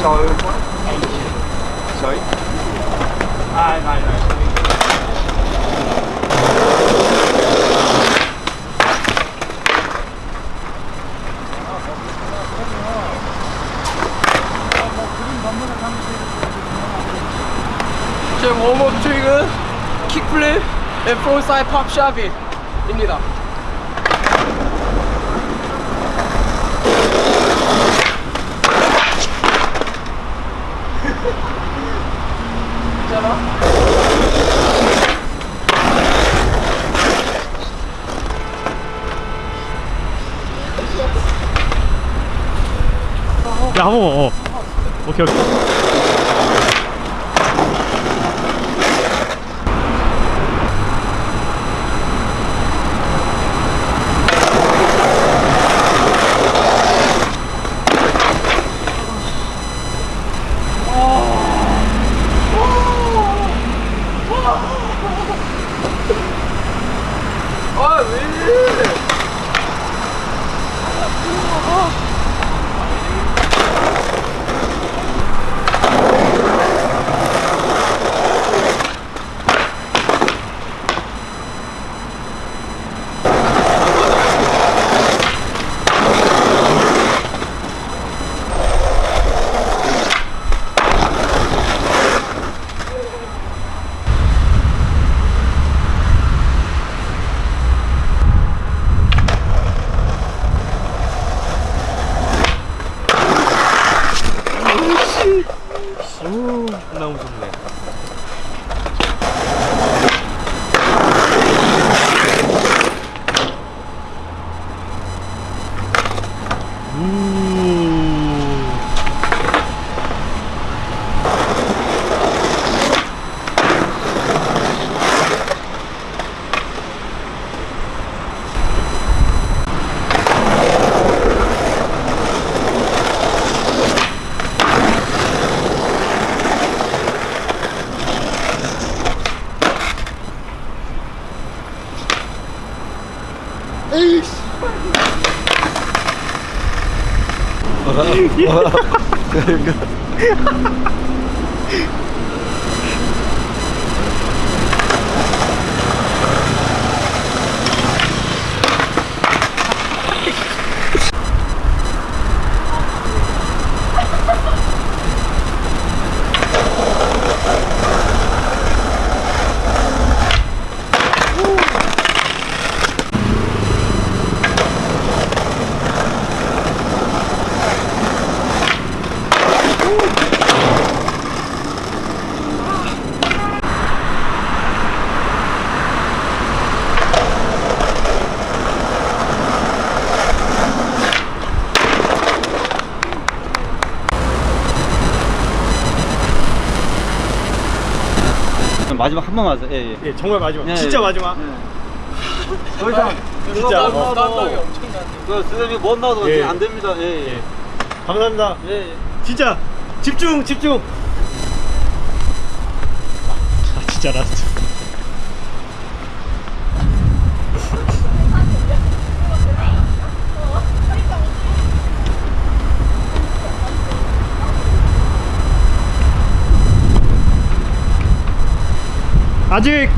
soul ancient. Sorry? Ah, no, no. 제 웜업 트릭은 킥플립 앤 프론사이 팝샵입니다 괜찮아? 야 한번 어. 오케이 오케이 아, 왜 이래? 너무 좋네 yeah. there you go. 마지막 한 번만 하세요. 예, 예. 예, 정말 마지막 예, 진짜 예. 마지막 더 이상 진짜. 못 어. 그 선생님이 못 나와도 예. 안 됩니다. 예, 예. 감사합니다 예, 예. 진짜 집중 집중 아 진짜 last 아직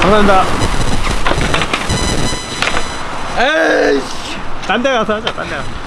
감사합니다 에이씨! 딴 데 가서 하자 딴 데 가서